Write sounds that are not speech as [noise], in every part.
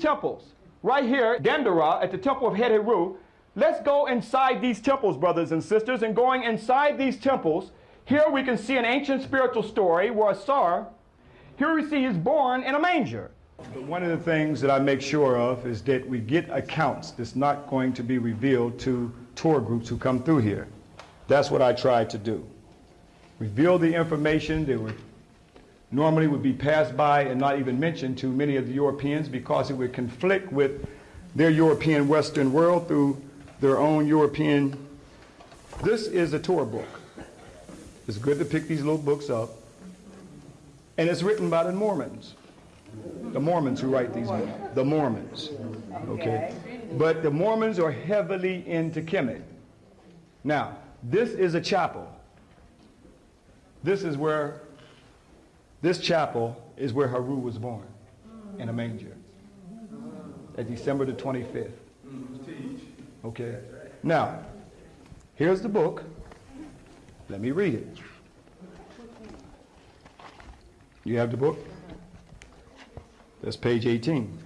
temples, right here, Dendera, at the temple of Het-Heru, let's go inside these temples, brothers and sisters, and going inside these temples, here we can see an ancient spiritual story where Asar, here we see he's born in a manger. But one of the things that I make sure of is that we get accounts that's not going to be revealed to tour groups who come through here. That's what I try to do. Reveal the information that would normally would be passed by and not even mentioned to many of the Europeans because it would conflict with their European Western world through their own European. This is a tour book. It's good to pick these little books up. And it's written by the Mormons. The Mormons who write these books. The Mormons. Okay. But the Mormons are heavily into Kemet. Now, this is a chapel. This is where, this chapel is where Haru was born, in a manger, at December the 25th. Okay. Now, here's the book. Let me read it. You have the book? That's page 18.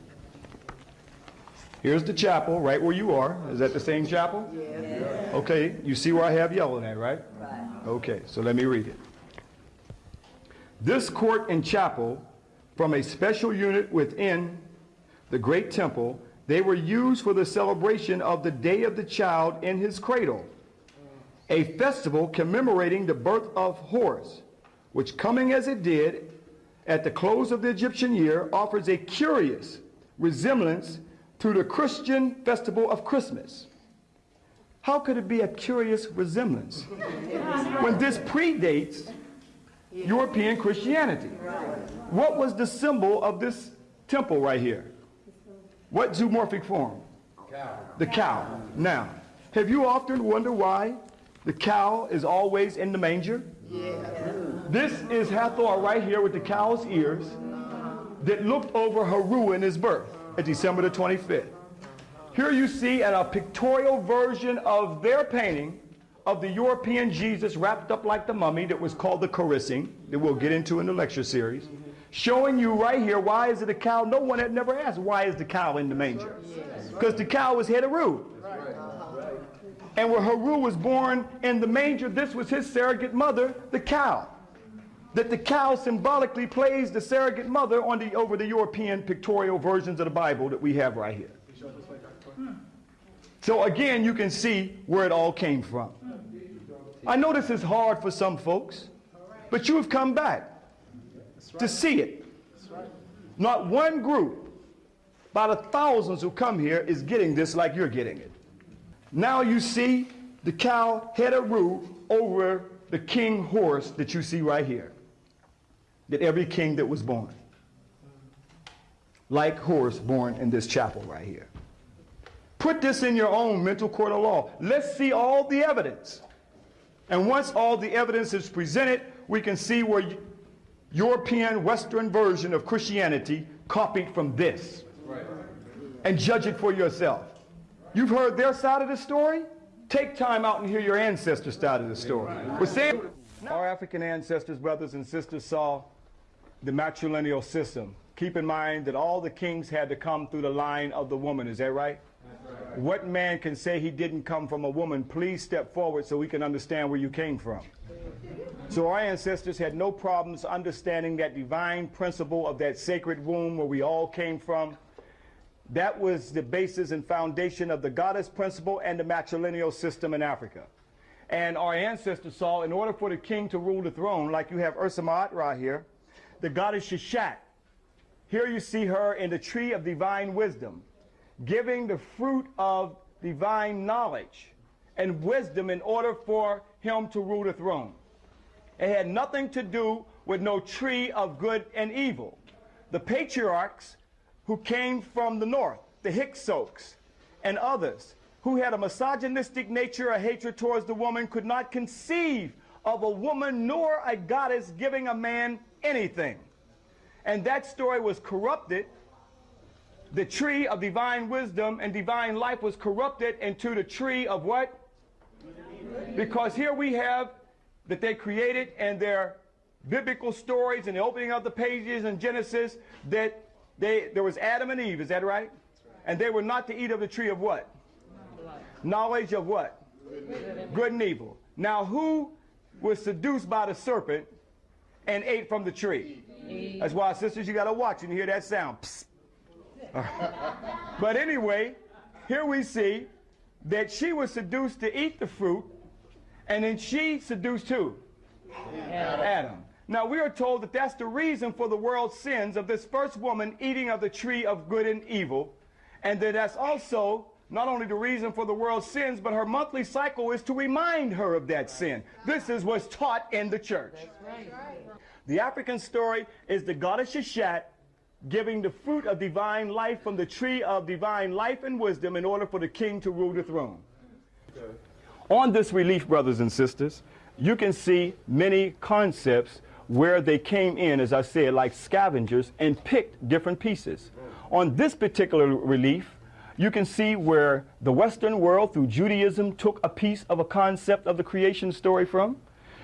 Here's the chapel right where you are. Is that the same chapel? Yes. Okay, you see where I have yellow there, right? Right. Okay, so let me read it. This court and chapel, from a special unit within the great temple, they were used for the celebration of the day of the child in his cradle, a festival commemorating the birth of Horus, which coming as it did at the close of the Egyptian year offers a curious resemblance to the Christian festival of Christmas. How could it be a curious resemblance when this predates European Christianity? What was the symbol of this temple right here? What zoomorphic form? Cow. The cow. Now, have you often wondered why the cow is always in the manger? This is Hathor right here with the cow's ears that looked over Haru in his birth at December the 25th. Here you see a pictorial version of their painting of the European Jesus wrapped up like the mummy that was called the Carissing, that we'll get into in the lecture series, showing you right here why is it a cow? No one had never asked why is the cow in the manger? Because the cow was Haru. And where Haru was born in the manger, this was his surrogate mother, the cow. That the cow symbolically plays the surrogate mother on the, over the European pictorial versions of the Bible that we have right here. So again, you can see where it all came from. I know this is hard for some folks, but you have come back to see it. Not one group, by the thousands who come here, is getting this like you're getting it. Now you see the cow head a roof over the king Horus that you see right here. That every king that was born, like Horus born in this chapel right here. Put this in your own mental court of law. Let's see all the evidence. And once all the evidence is presented, we can see where European Western version of Christianity copied from this. Right. And judge it for yourself. You've heard their side of the story? Take time out and hear your ancestors' side of the story. But say, our African ancestors, brothers and sisters, saw the matrilineal system. Keep in mind that all the kings had to come through the line of the woman. Is that right? What man can say he didn't come from a woman? Please step forward so we can understand where you came from. So our ancestors had no problems understanding that divine principle of that sacred womb where we all came from. That was the basis and foundation of the goddess principle and the matrilineal system in Africa. And our ancestors saw in order for the king to rule the throne, like you have Ursa Ma'at here, the goddess Sheshat. Here you see her in the tree of divine wisdom, giving the fruit of divine knowledge and wisdom in order for him to rule the throne. It had nothing to do with no tree of good and evil. The patriarchs who came from the north, the Hyksos and others, who had a misogynistic nature, a hatred towards the woman, could not conceive of a woman nor a goddess giving a man anything. And that story was corrupted. The tree of divine wisdom and divine life was corrupted into the tree of what? Because here we have that they created and their biblical stories and the opening of the pages in Genesis that They, there was Adam and Eve, is that right? And they were not to eat of the tree of what? Knowledge of what? Good and evil. Now, who was seduced by the serpent and ate from the tree? That's why, sisters, you got to watch and hear that sound. Psst. [laughs] but anyway, here we see that she was seduced to eat the fruit, and then she seduced who? Adam. Adam. Now we are told that that's the reason for the world's sins of this first woman eating of the tree of good and evil, and that that's also not only the reason for the world's sins, but her monthly cycle is to remind her of that sin. This is what's taught in the church. Right. The African story is the goddess Sheshat giving the fruit of divine life from the tree of divine life and wisdom in order for the king to rule the throne. Okay. On this relief, brothers and sisters, you can see many concepts where they came in, as I said, like scavengers and picked different pieces. On this particular relief, you can see where the Western world, through Judaism, took a piece of a concept of the creation story from.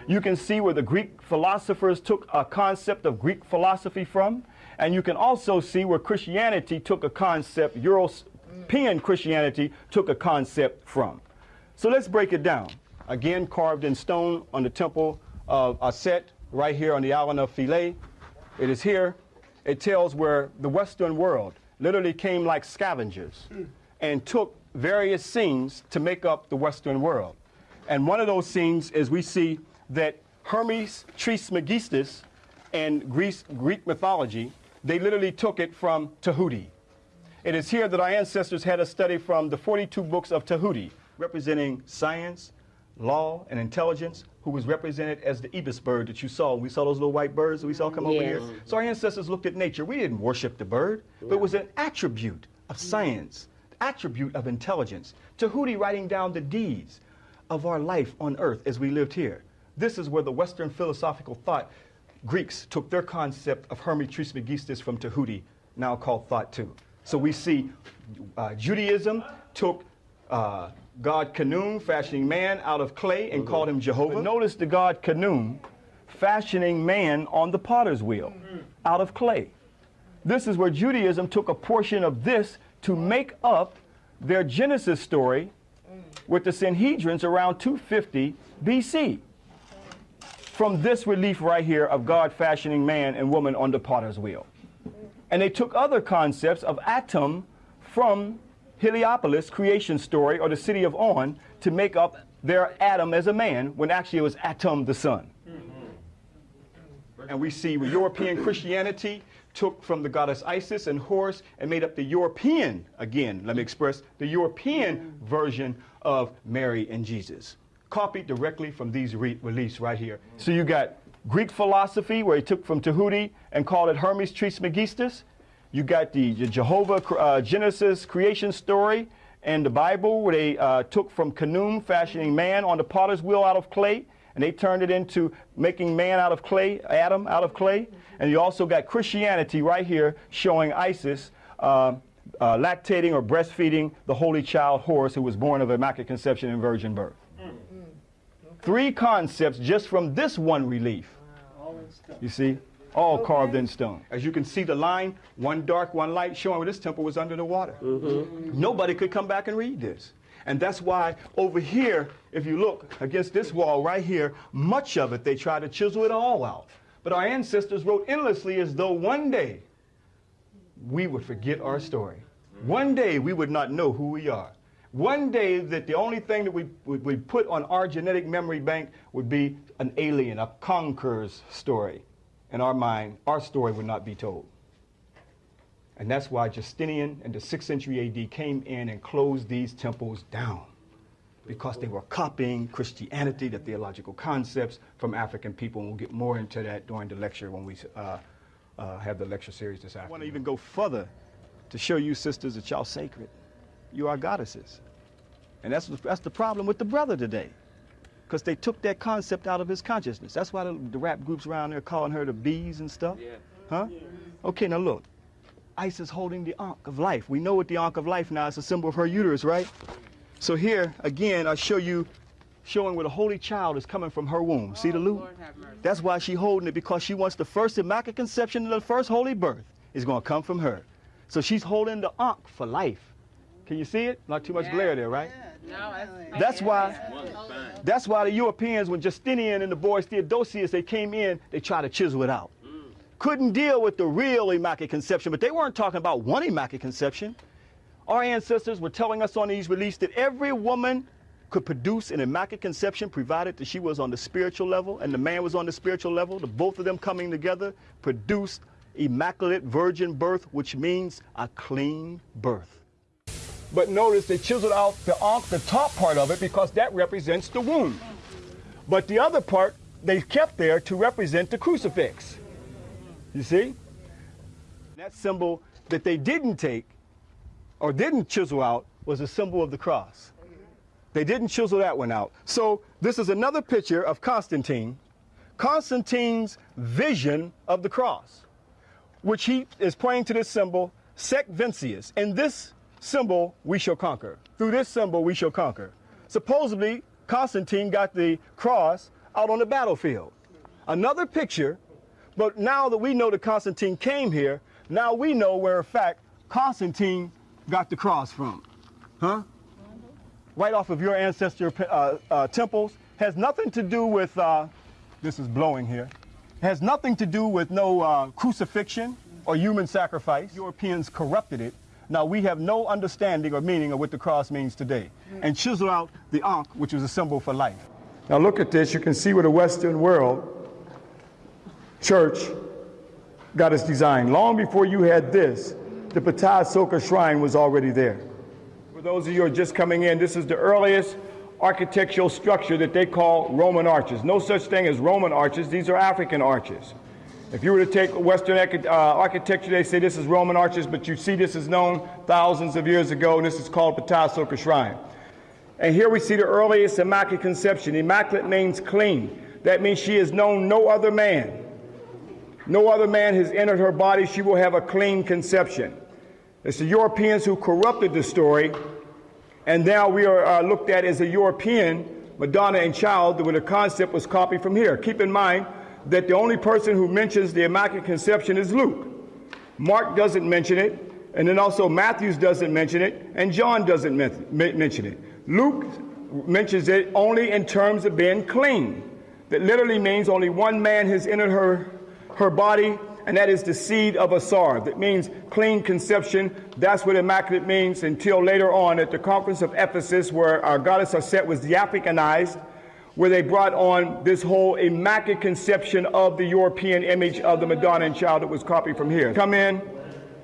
You can see where the Greek philosophers took a concept of Greek philosophy from. And you can also see where Christianity took a concept, European Christianity took a concept from. So let's break it down. Again, carved in stone on the temple of Aset, right here on the island of Philae. It is here. It tells where the Western world literally came like scavengers and took various scenes to make up the Western world. And one of those scenes is we see that Hermes Trismegistus in Greece, Greek mythology they literally took it from Tahuti. It is here that our ancestors had a study from the 42 books of Tahuti, representing science, law, and intelligence, who was represented as the ibis bird that you saw. We saw those little white birds that we saw come yes. over here. So our ancestors looked at nature. We didn't worship the bird, but it was an attribute of mm. science, attribute of intelligence. Tahuti writing down the deeds of our life on earth as we lived here. This is where the Western philosophical thought Greeks took their concept of Hermes Trismegistus from Tahuti, now called Thoth 2. So we see uh, Judaism took uh, God Khnum, fashioning man out of clay, and -hmm. called him Jehovah. But notice the God Khnum fashioning man on the potter's wheel out of clay. This is where Judaism took a portion of this to make up their Genesis story with the Sanhedrins around 250 BC from this relief right here of God fashioning man and woman on the potter's wheel. And they took other concepts of Atum from Heliopolis creation story or the city of On to make up their Adam as a man when actually it was Atum the sun. And we see European Christianity took from the goddess Isis and Horus and made up the European, again, let me express, the European version of Mary and Jesus copied directly from these re reliefs right here. So you got Greek philosophy, where he took from Tahuti and called it Hermes Trismegistus. You got the, Jehovah uh, Genesis creation story and the Bible, where they uh, took from Khnum, fashioning man on the potter's wheel out of clay, and they turned it into making man out of clay, Adam out of clay. And you also got Christianity right here showing Isis uh, uh, lactating or breastfeeding the holy child Horus, who was born of immaculate conception and virgin birth. Three concepts just from this one relief. You see? All okay. carved in stone. As you can see the line, one dark, one light, showing where this temple was under the water. Mm -hmm. Nobody could come back and read this. And that's why over here, if you look against this wall right here, much of it, they try to chisel it all out. But our ancestors wrote endlessly as though one day we would forget our story. One day we would not know who we are. One day that the only thing that we, we put on our genetic memory bank would be an alien, a conqueror's story. In our mind, our story would not be told. And that's why Justinian in the 6th century AD came in and closed these temples down because they were copying Christianity, the theological concepts from African people. And we'll get more into that during the lecture when we uh, uh, have the lecture series this afternoon. I want to even go further to show you, sisters, that y'all sacred you are goddesses. And that's, that's the problem with the brother today. Because they took that concept out of his consciousness. That's why the, the, rap groups around there calling her the bees and stuff. Yeah. Huh? Yeah. Okay, now look. Isis holding the Ankh of life. We know what the Ankh of life now is a symbol of her uterus, right? So here, again, I show you showing where the holy child is coming from her womb. Oh, See the loop? That's why she's holding it, because she wants the first immaculate conception and the first holy birth. is going to come from her. So she's holding the Ankh for life. Can you see it? Not too much yeah. glare there, right? No, that's why. That's why the Europeans, when Justinian and the boys Theodosius, they came in, they tried to chisel it out. Mm. Couldn't deal with the real Immaculate Conception, but they weren't talking about one Immaculate Conception. Our ancestors were telling us on these reliefs that every woman could produce an immaculate conception provided that she was on the spiritual level and the man was on the spiritual level. The both of them coming together produced immaculate virgin birth, which means a clean birth. But notice they chiseled out the, the top part of it because that represents the wound. But the other part they kept there to represent the crucifix. You see? That symbol that they didn't take or didn't chisel out was a symbol of the cross. They didn't chisel that one out. So this is another picture of Constantine, Constantine's vision of the cross, which he is pointing to this symbol, Sec Vincius. And this symbol we shall conquer. Through this symbol we shall conquer. Supposedly, Constantine got the cross out on the battlefield. Another picture, but now that we know that Constantine came here, now we know where, in fact, Constantine got the cross from. Huh? Right off of your ancestor uh, uh, temples. Has nothing to do with, uh, this is blowing here, has nothing to do with no uh, crucifixion or human sacrifice. Europeans corrupted it now we have no understanding or meaning of what the cross means today. And chisel out the Ankh, which is a symbol for life. Now look at this. You can see where the Western world church got its design. Long before you had this, the Ptah Sokar shrine was already there. For those of you who are just coming in, this is the earliest architectural structure that they call Roman arches. No such thing as Roman arches. These are African arches. If you were to take Western uh, architecture, they say this is Roman arches, but you see this is known thousands of years ago, and this is called Ptah Sokar Shrine. And here we see the earliest Immaculate Conception. Immaculate means clean. That means she has known no other man. No other man has entered her body. She will have a clean conception. It's the Europeans who corrupted the story, and now we are uh, looked at as a European Madonna and child, where the concept was copied from here. Keep in mind, that the only person who mentions the Immaculate Conception is Luke. Mark doesn't mention it, and then also Matthews doesn't mention it, and John doesn't mention it. Luke mentions it only in terms of being clean. That literally means only one man has entered her, her body, and that is the seed of a. That means clean conception. That's what immaculate means until later on at the conference of Ephesus, where our goddess Aset was the Africanized where they brought on this whole immaculate conception of the European image of the Madonna and Child that was copied from here. Come in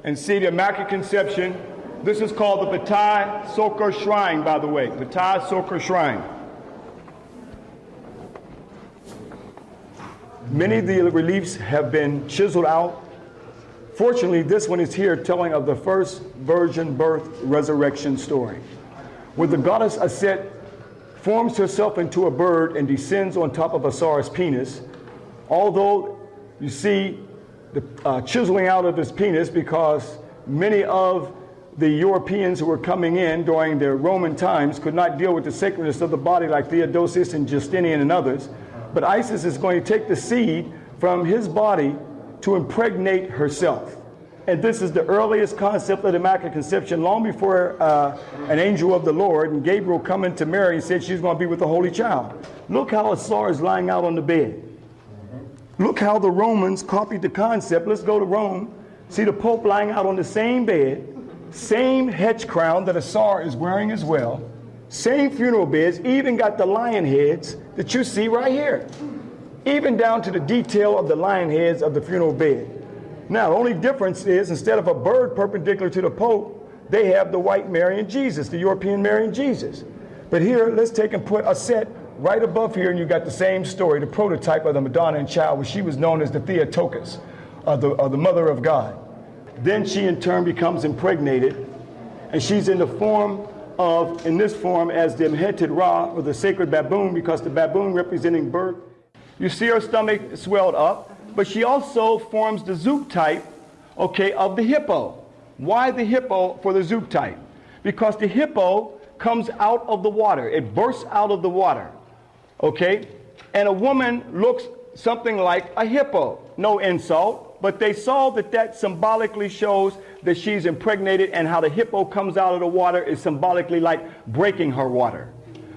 and see the immaculate conception. This is called the Ptah Sokar Shrine, by the way. Ptah Sokar Shrine. Many of the reliefs have been chiseled out. Fortunately, this one is here telling of the first virgin birth resurrection story. Where the goddess Aset forms herself into a bird and descends on top of Osiris' penis. Although you see the uh, chiseling out of his penis because many of the Europeans who were coming in during the Roman times could not deal with the sacredness of the body like Theodosius and Justinian and others. But Isis is going to take the seed from his body to impregnate herself. And this is the earliest concept of the Immaculate Conception, long before uh, an angel of the Lord and Gabriel coming to Mary and said she's going to be with the Holy Child. Look how Asar is lying out on the bed. Look how the Romans copied the concept. Let's go to Rome. See the Pope lying out on the same bed, same hedge crown that a is wearing as well, same funeral beds, even got the lion heads that you see right here, even down to the detail of the lion heads of the funeral bed. Now, the only difference is instead of a bird perpendicular to the Pope, they have the white Mary and Jesus, the European Mary and Jesus. But here, let's take and put Aset right above here, and you got the same story, the prototype of the Madonna and Child, where she was known as the Theotokos, uh, the, uh, the Mother of God. Then she in turn becomes impregnated, and she's in the form of, in this form, as the Mheted Ra, or the sacred baboon, because the baboon representing birth. You see her stomach swelled up, but she also forms the zootype, okay, of the hippo. Why the hippo for the zootype? Because the hippo comes out of the water. It bursts out of the water, okay? And a woman looks something like a hippo. No insult, but they saw that that symbolically shows that she's impregnated and how the hippo comes out of the water is symbolically like breaking her water.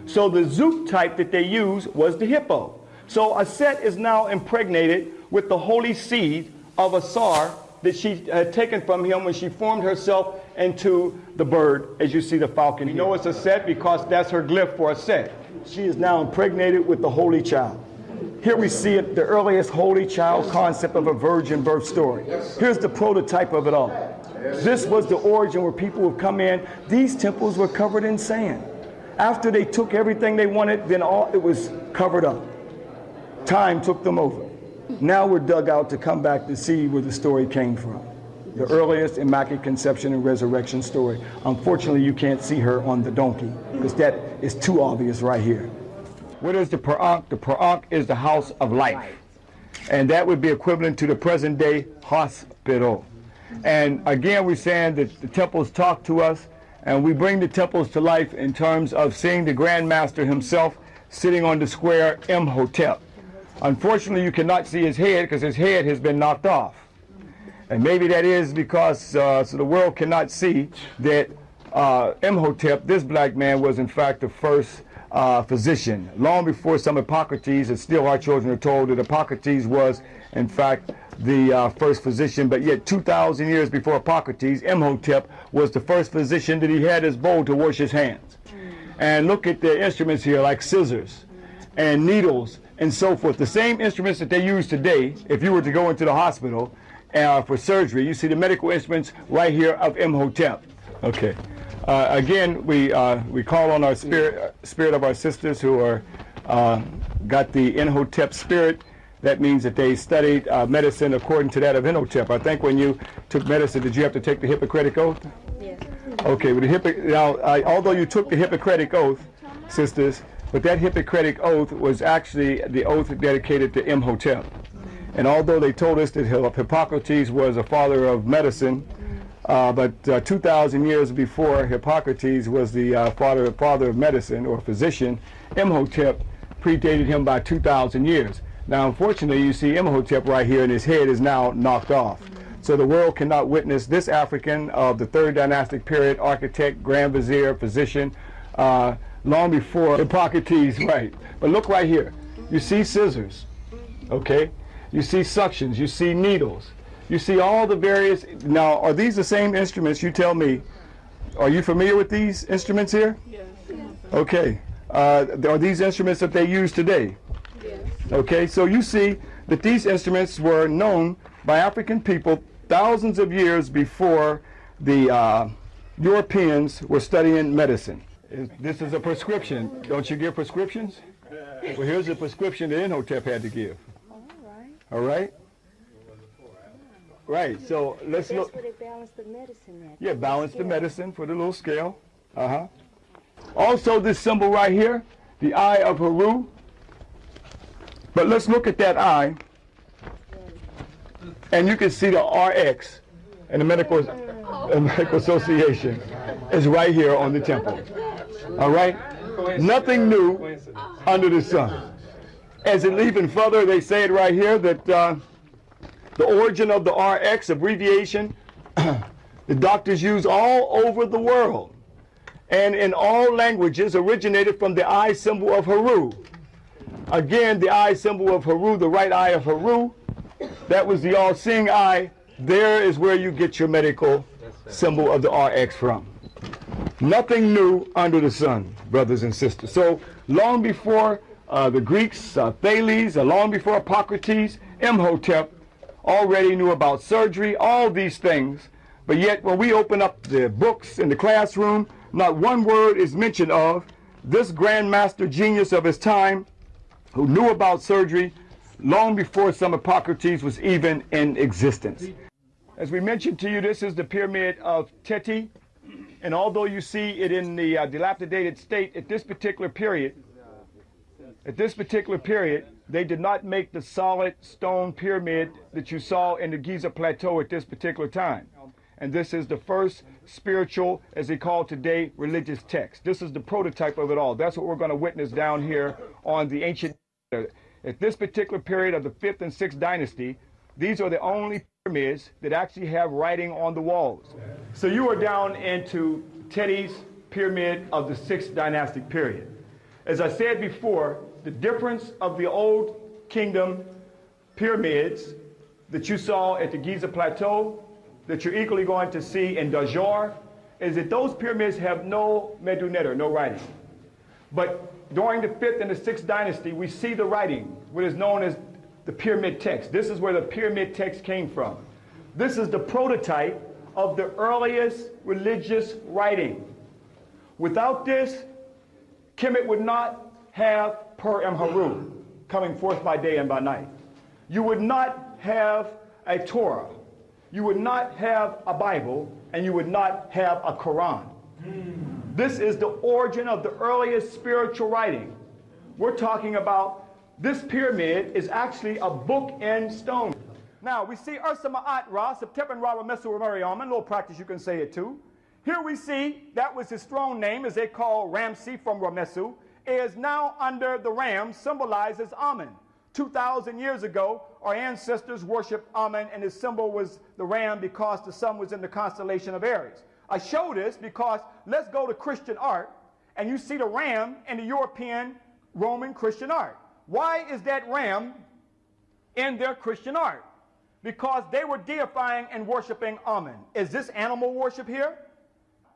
So the zootype that they use was the hippo. So Aset is now impregnated with the holy seed of Asar that she had taken from him when she formed herself into the bird, as you see the falcon. You know it's Aset because that's her glyph for Aset. She is now impregnated with the holy child. Here we see it, the earliest holy child concept of a virgin birth story. Here's the prototype of it all. This was the origin where people would come in. These temples were covered in sand. After they took everything they wanted, then all it was covered up. Time took them over. Now we're dug out to come back to see where the story came from. The earliest Immaculate Conception and Resurrection story. Unfortunately, you can't see her on the donkey because that is too obvious right here. What is the Per'ankh? The Per'ankh is the house of life. And that would be equivalent to the present day hospital. And again, we're saying that the temples talk to us and we bring the temples to life in terms of seeing the Grand Master himself sitting on the square Imhotep. Unfortunately, you cannot see his head because his head has been knocked off. And maybe that is because uh, so the world cannot see that uh, Imhotep, this black man, was in fact the first uh, physician. Long before some Hippocrates, and still our children are told that Hippocrates was in fact the uh, first physician, but yet 2,000 years before Hippocrates, Imhotep was the first physician that he had his bowl to wash his hands. And look at the instruments here like scissors and needles and so forth. The same instruments that they use today, if you were to go into the hospital uh, for surgery, you see the medical instruments right here of Imhotep. Okay. Uh, again, we uh, we call on our spirit spirit of our sisters who are uh, got the Imhotep spirit. That means that they studied uh, medicine according to that of Imhotep. I think when you took medicine, did you have to take the Hippocratic oath? Yes. Okay, but the Hippo now, although you took the Hippocratic oath, sisters, but that Hippocratic oath was actually the oath dedicated to Imhotep. And although they told us that Hippocrates was a father of medicine, uh, but uh, 2,000 years before Hippocrates was the uh, father, father of medicine or physician, Imhotep predated him by 2,000 years. Now, unfortunately, you see Imhotep right here, and his head is now knocked off. So the world cannot witness this African of the third dynastic period, architect, grand vizier, physician, uh, long before Hippocrates, [laughs] right. But look right here. You see scissors, okay? You see suctions, you see needles. You see all the various, now are these the same instruments, you tell me. Are you familiar with these instruments here? Yes. Okay. Uh, are these instruments that they use today? Yes. Okay, so you see that these instruments were known by African people thousands of years before the uh, Europeans were studying medicine. This is a prescription. Don't you give prescriptions? Well, here's a prescription that Imhotep had to give. All right. All right? Right, so let's That's look. where they balance the medicine at. Yeah, balance the medicine for the little scale. Uh-huh. Also, this symbol right here, the eye of Haru. But let's look at that eye. And you can see the RX and the Medical, uh, Medical Association is right here on the temple. All right? Nothing new under the sun. As it even further, they say it right here that uh, the origin of the RX abbreviation, [clears throat] the doctors use all over the world and in all languages originated from the eye symbol of Haru. Again, the eye symbol of Haru, the right eye of Haru, that was the all-seeing eye. There is where you get your medical symbol of the RX from. Nothing new under the sun, brothers and sisters. So long before uh, the Greeks, uh, Thales, uh, long before Hippocrates, Imhotep already knew about surgery, all these things. But yet when we open up the books in the classroom, not one word is mentioned of this grandmaster genius of his time who knew about surgery long before some Hippocrates was even in existence. As we mentioned to you, this is the pyramid of Teti. And although you see it in the uh, dilapidated state at this particular period, at this particular period, they did not make the solid stone pyramid that you saw in the Giza Plateau at this particular time. And this is the first spiritual, as they call today, religious text. This is the prototype of it all. That's what we're going to witness down here on the ancient. At this particular period of the fifth and sixth dynasty, these are the only pyramids that actually have writing on the walls. So you are down into Teti's pyramid of the sixth dynastic period. As I said before, the difference of the old kingdom pyramids that you saw at the Giza Plateau, that you're equally going to see in Dahomey, is that those pyramids have no medu neter, no writing. But during the fifth and the sixth dynasty, we see the writing, what is known as the pyramid text. This is where the pyramid text came from. This is the prototype of the earliest religious writing. Without this, Kemet would not have Per Emheru coming forth by day and by night. You would not have a Torah. You would not have a Bible, and you would not have a Quran. This is the origin of the earliest spiritual writing. We're talking about this pyramid is actually a book in stone. Now, we see Ursa Ma'at Ra, Septepan Ra Ramesu Ramariaman, a little practice you can say it too. Here we see that was his throne name, as they call Ramses from Ramesu, is now under the ram, symbolizes Amen. 2,000 years ago, our ancestors worshiped Amen, and his symbol was the ram because the sun was in the constellation of Aries. I show this because let's go to Christian art, and you see the ram in the European Roman Christian art. Why is that ram in their Christian art? Because they were deifying and worshiping Amen. Is this animal worship here?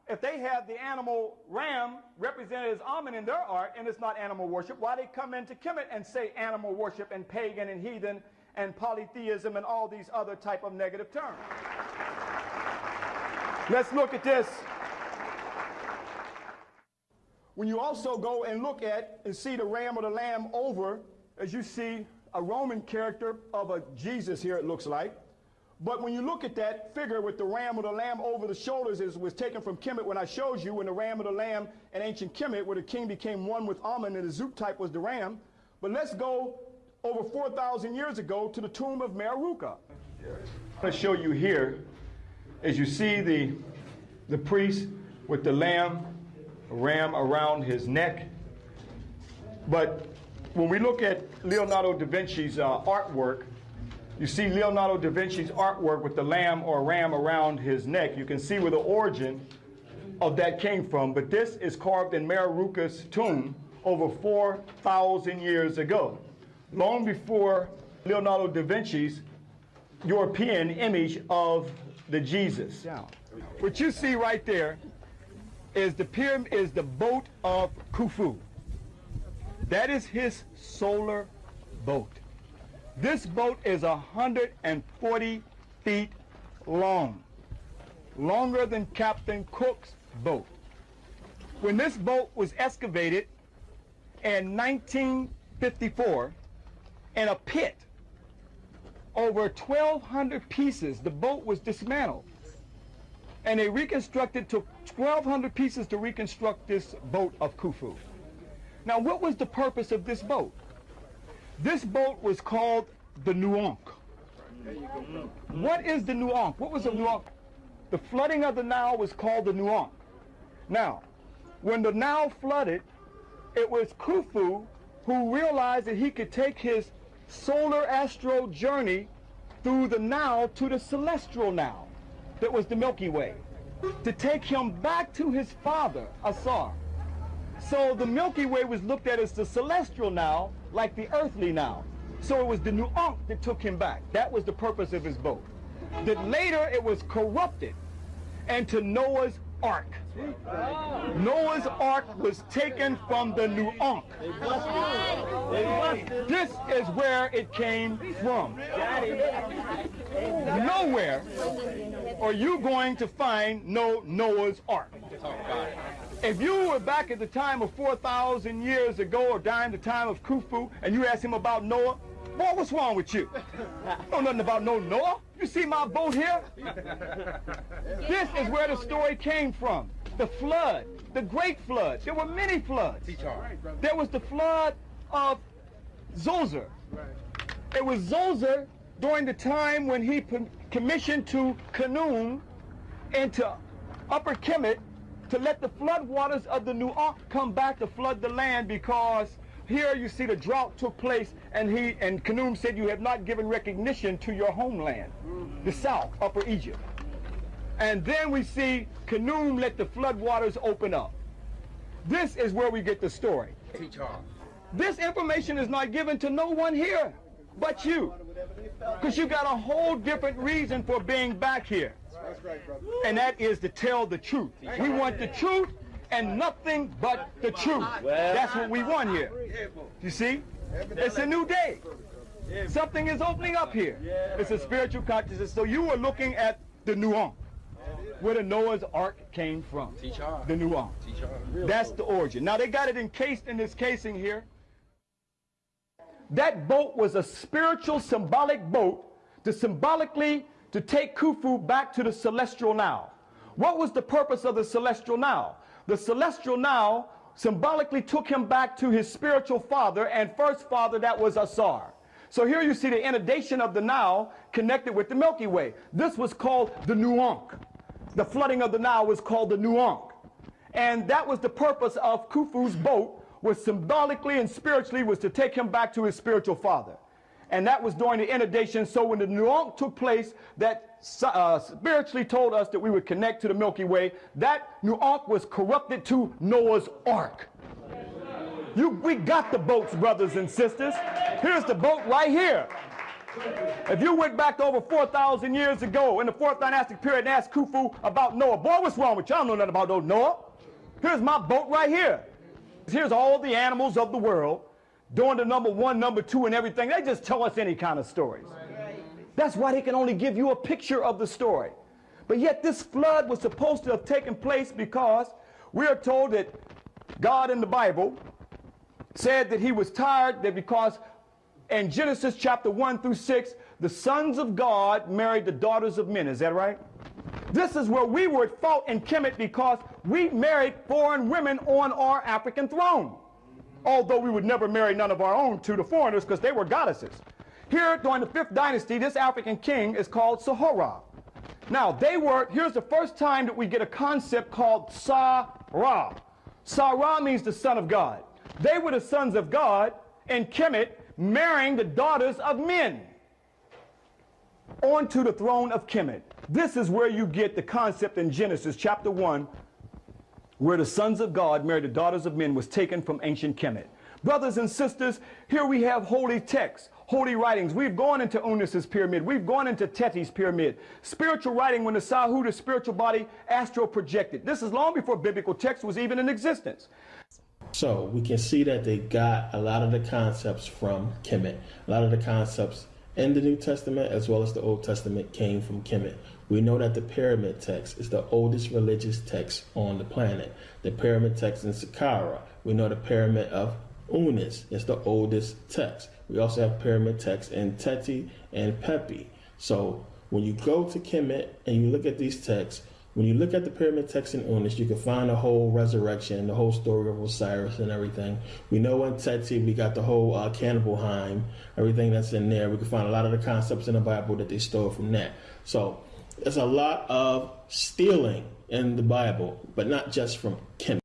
If they have the animal ram represented as Amen in their art, and it's not animal worship, why they come into Kemet and say animal worship and pagan and heathen and polytheism and all these other type of negative terms? Let's look at this. When you also go and look at and see the ram or the lamb over, as you see a Roman character of a Jesus here, it looks like. But when you look at that figure with the ram or the lamb over the shoulders, it was taken from Kemet when I showed you when the ram or the lamb in ancient Kemet, where the king became one with Amen and the Zootype was the ram. But let's go over 4,000 years ago to the tomb of Mereruka. I'm going to show you here, as you see the, the priest with the lamb, ram around his neck. But when we look at Leonardo da Vinci's uh, artwork, you see Leonardo da Vinci's artwork with the lamb or ram around his neck. You can see where the origin of that came from. But this is carved in Mereruka's tomb over 4,000 years ago, long before Leonardo da Vinci's European image of the Jesus. What you see right there is the pyramid is the boat of Khufu. That is his solar boat. This boat is 140 feet long, longer than Captain Cook's boat. When this boat was excavated in 1954 in a pit, over 1,200 pieces, the boat was dismantled. And they reconstructed, took 1,200 pieces to reconstruct this boat of Khufu. Now, what was the purpose of this boat? This boat was called the Nuank. What is the Nuank? What was the Nuank? The flooding of the Nile was called the Nuank. Now, when the Nile flooded, it was Khufu who realized that he could take his solar astral journey through the Nile to the celestial Nile that was the Milky Way to take him back to his father, Asar. So the Milky Way was looked at as the celestial now, like the earthly now. So it was the new Nuank that took him back. That was the purpose of his boat. That later it was corrupted and to Noah's Ark. Noah's Ark was taken from the new Nuank. This is where it came from. Nowhere are you going to find no Noah's Ark. If you were back at the time of 4,000 years ago or during the time of Khufu and you asked him about Noah, boy, what's wrong with you? I know nothing about no Noah. You see my boat here? this is where the story came from. The flood, the great flood. There were many floods. There was the flood of Zoser. It was Zoser during the time when he commissioned to Khnum into Upper Kemet to let the floodwaters of the Nuank come back to flood the land because here you see the drought took place, and he and Khnum said, "You have not given recognition to your homeland, the mm-hmm. South, Upper Egypt." And then we see Khnum let the floodwaters open up. This is where we get the story. This information is not given to no one here but you. Because you got a whole different reason for being back here. And that is to tell the truth. We want the truth and nothing but the truth. That's what we want here. You see? It's a new day. Something is opening up here. It's a spiritual consciousness. So you are looking at the Nuank, where the Noah's Ark came from. The Nuank. That's the origin. Now they got it encased in this casing here. That boat was a spiritual symbolic boat to symbolically to take Khufu back to the celestial now. What was the purpose of the celestial now? The celestial now symbolically took him back to his spiritual father and first father that was Asar. So here you see the inundation of the Nile connected with the Milky Way. This was called the Nuank. The flooding of the Nile was called the Nuank. And that was the purpose of Khufu's boat was symbolically and spiritually was to take him back to his spiritual father. And that was during the inundation. So when the Nuank took place, that uh, spiritually told us that we would connect to the Milky Way, that Nuank was corrupted to Noah's Ark. You, we got the boats, brothers and sisters. Here's the boat right here. If you went back over 4,000 years ago in the fourth dynastic period and asked Khufu about Noah, boy, what's wrong with you? I don't know nothing about those Noah. Here's my boat right here. Here's all the animals of the world doing the number one, number two, and everything. They just tell us any kind of stories. That's why they can only give you a picture of the story. But yet this flood was supposed to have taken place because we are told that God in the Bible said that he was tired that because in Genesis chapter 1 through 6, the sons of God married the daughters of men. Is that right? This is where we were at fault in Kemet because we married foreign women on our African throne. Although we would never marry none of our own to the foreigners because they were goddesses. Here, during the fifth dynasty, this African king is called Sahara. Now, they were, here's the first time that we get a concept called Sa-Ra. Sa-Ra means the son of God. They were the sons of God in Kemet marrying the daughters of men onto the throne of Kemet. This is where you get the concept in Genesis chapter 1 where the sons of God married the daughters of men was taken from ancient Kemet. Brothers and sisters, here we have holy texts, holy writings. We've gone into Unis's pyramid. We've gone into Teti's pyramid. Spiritual writing when the Sahu, the spiritual body, astro projected. This is long before biblical text was even in existence. So we can see that they got a lot of the concepts from Kemet. A lot of the concepts in the New Testament as well as the Old Testament came from Kemet. We know that the Pyramid Text is the oldest religious text on the planet. The Pyramid Text in Saqqara, we know the Pyramid of Unis is the oldest text. We also have Pyramid Text in Teti and Pepi. So when you go to Kemet and you look at these texts, when you look at the pyramid text in Unis, you can find the whole resurrection, the whole story of Osiris and everything. We know in Teti, we got the whole uh, Cannibal everything that's in there. We can find a lot of the concepts in the Bible that they stole from that. So there's a lot of stealing in the Bible, but not just from Kemet.